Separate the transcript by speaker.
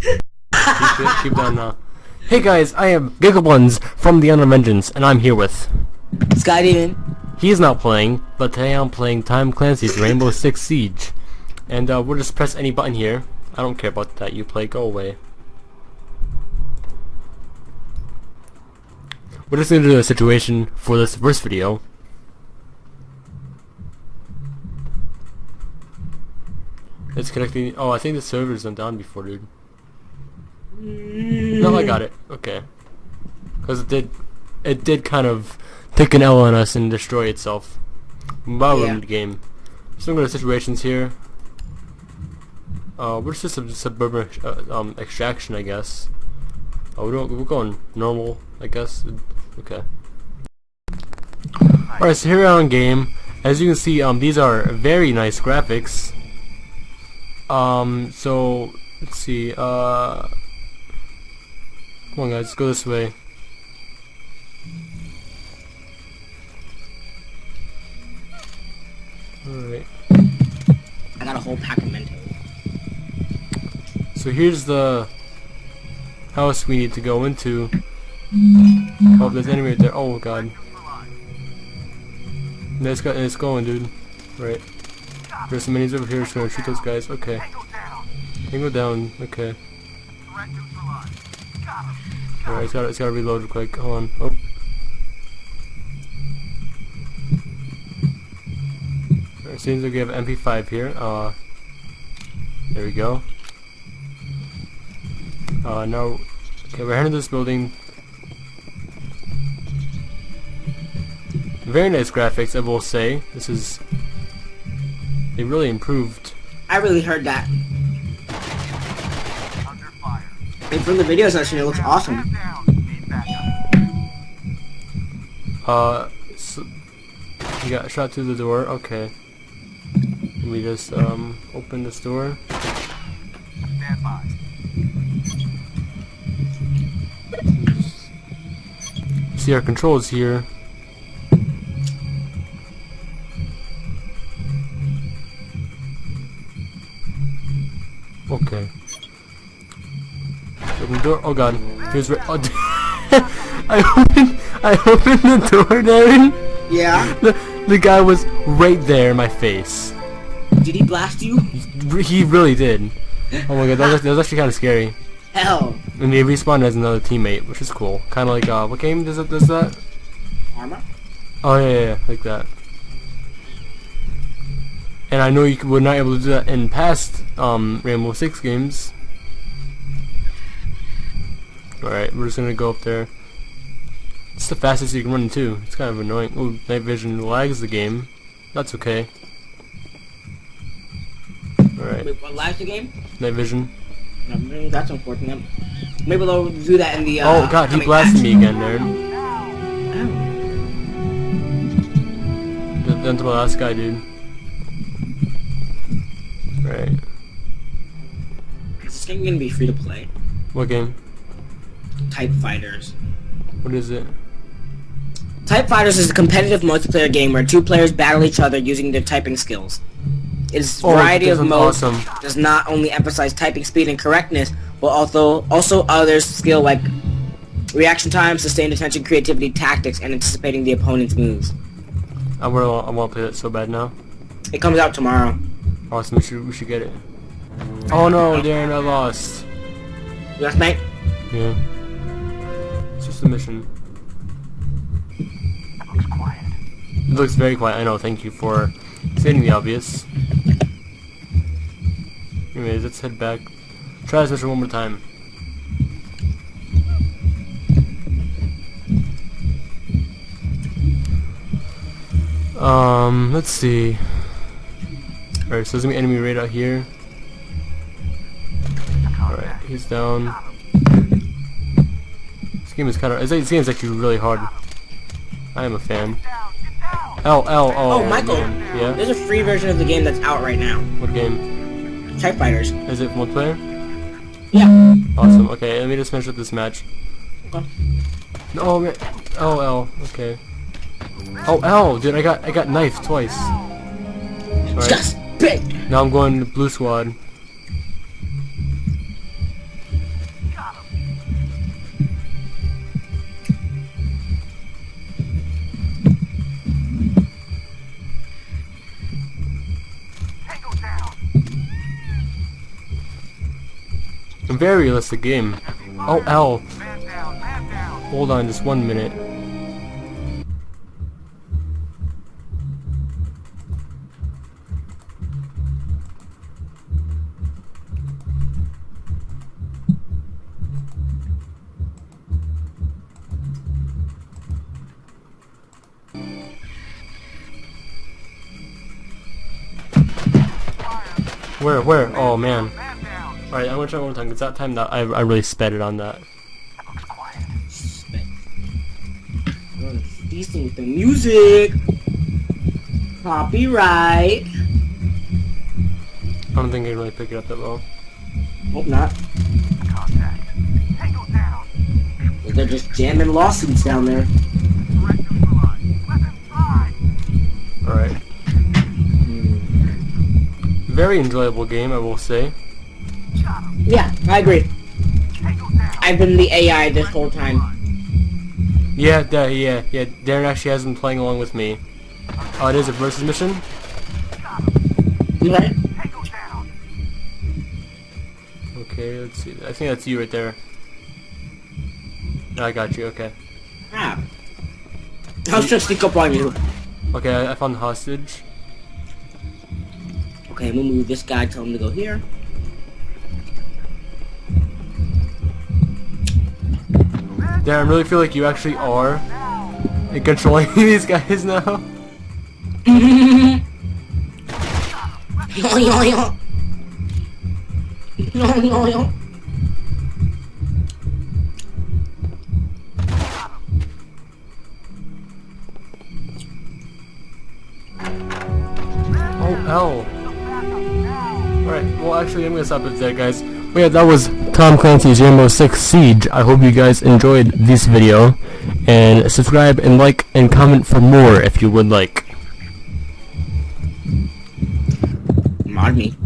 Speaker 1: keep, keep down now. Hey guys, I am Gigabuns from the Unknown Vengeance, and I'm here with...
Speaker 2: Sky Demon.
Speaker 1: He's not playing, but today I'm playing Tom Clancy's Rainbow Six Siege. And uh, we'll just press any button here. I don't care about that you play, go away. We're just gonna do a situation for this first video. It's connecting. Oh, I think the servers went down before, dude. I got it. Okay. Because it did, it did kind of take an L on us and destroy itself. Wow,
Speaker 2: Yeah.
Speaker 1: the game. So I'm going to situations here. Uh, we're just a suburban uh, um extraction, I guess. Oh, we're, doing, we're going normal, I guess. Okay. Alright, so here we are on game. As you can see, um, these are very nice graphics. Um, so let's see. Uh, come on, guys, let's go this way. Alright.
Speaker 2: I got a whole pack of Mentos.
Speaker 1: So here's the house we need to go into. Oh, there's enemy right there. Oh god. No, it's, got, it's going, dude. Right. There's some minis over here. Just gonna shoot those guys. Okay. Tango down. Okay. Alright, it's gotta, it's gotta reload quick. Hold on. Oh. Alright, seems like we have MP5 here. Uh, there we go. Uh, now, okay, we're heading to this building. Very nice graphics, I will say. This is, they really improved.
Speaker 2: I really heard that. And from the videos I've seen, it looks awesome.
Speaker 1: Uh, so, you got shot through the door. Okay. Let me just um open this door. See our controls here. Okay. Open the door. Oh god. He was right. Oh, I opened. I opened the door, Darren.
Speaker 2: Yeah?
Speaker 1: The, the guy was right there in my face.
Speaker 2: Did he blast you?
Speaker 1: He, he really did. Oh my god, that was, that was actually kind of scary.
Speaker 2: Hell.
Speaker 1: And he respawned as another teammate, which is cool. Kind of like uh, what game does it does that?
Speaker 2: Armor?
Speaker 1: Oh yeah, yeah, yeah, like that. And I know you were not able to do that in past um, Rainbow Six games. Alright, we're just gonna go up there. It's the fastest you can run too. It's kind of annoying. Ooh, night vision lags the game. That's okay. Alright,
Speaker 2: Wait, what lags the game?
Speaker 1: night vision.
Speaker 2: No, that's unfortunate. Maybe they'll do that in the, uh,
Speaker 1: oh god, he blasted me again, nerd.
Speaker 2: Oh.
Speaker 1: Th- That's my last guy, dude. Right.
Speaker 2: Is this game gonna be free to play?
Speaker 1: What game?
Speaker 2: Type Fighters.
Speaker 1: What is it?
Speaker 2: Type Fighters is a competitive multiplayer game where two players battle each other using their typing skills. Its
Speaker 1: Oh,
Speaker 2: variety of modes
Speaker 1: awesome.
Speaker 2: does not only emphasize typing speed and correctness, but also also others skill like reaction time, sustained attention, creativity, tactics, and anticipating the opponent's moves.
Speaker 1: I want I want to play that so bad now.
Speaker 2: It comes out tomorrow.
Speaker 1: Awesome, we should we should get it. Oh no, Darren, I lost.
Speaker 2: Yes, mate.
Speaker 1: Yeah. It's just a mission. It looks very quiet. I know. Thank you for stating the obvious. Anyways, let's head back. Try this mission one more time. Um, let's see. Alright, so there's gonna be enemy right out here. Alright, he's down. This game is kind of. This game is actually really hard. I am a fan. L L oh.
Speaker 2: Oh, Michael.
Speaker 1: Yeah.
Speaker 2: There's a free version of the game that's out right now.
Speaker 1: What game?
Speaker 2: Type Fighters.
Speaker 1: Is it multiplayer?
Speaker 2: Yeah.
Speaker 1: Awesome. Okay, let me just finish up this match.
Speaker 2: Okay.
Speaker 1: Oh man. Oh L. Okay. Oh L, dude, I got I got knifed twice.
Speaker 2: Just.
Speaker 1: Now I'm going to blue squad. Very realistic game. Oh, L. Hold on just one minute. Where, where? Oh man. Alright, I'm gonna try one more time, because that time that I, I really sped it on that.
Speaker 2: Decent with the music. Copyright.
Speaker 1: I don't think I can really pick it up that well.
Speaker 2: Hope not. They're just jamming lawsuits down there.
Speaker 1: Alright. Very enjoyable game, I will say.
Speaker 2: Yeah, I agree. I've been the AI this whole time.
Speaker 1: Yeah, da- yeah, yeah. Darren actually has been playing along with me. Oh, it is a versus mission?
Speaker 2: Right?
Speaker 1: Okay, let's see. I think that's you right there. I got you, okay.
Speaker 2: Ah. I was trying to sneak up on you.
Speaker 1: Okay, I, I found the hostage.
Speaker 2: Okay, I'm gonna move this guy, tell him to go here.
Speaker 1: Darren, I really feel like you actually are in controlling these guys now. Oh, hell. Alright, well actually I'm gonna stop it there guys. Well, yeah, that was Tom Clancy's Rainbow Six Siege. I hope you guys enjoyed this video. And subscribe and like and comment for more if you would like.
Speaker 2: Mod me.